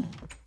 Mm.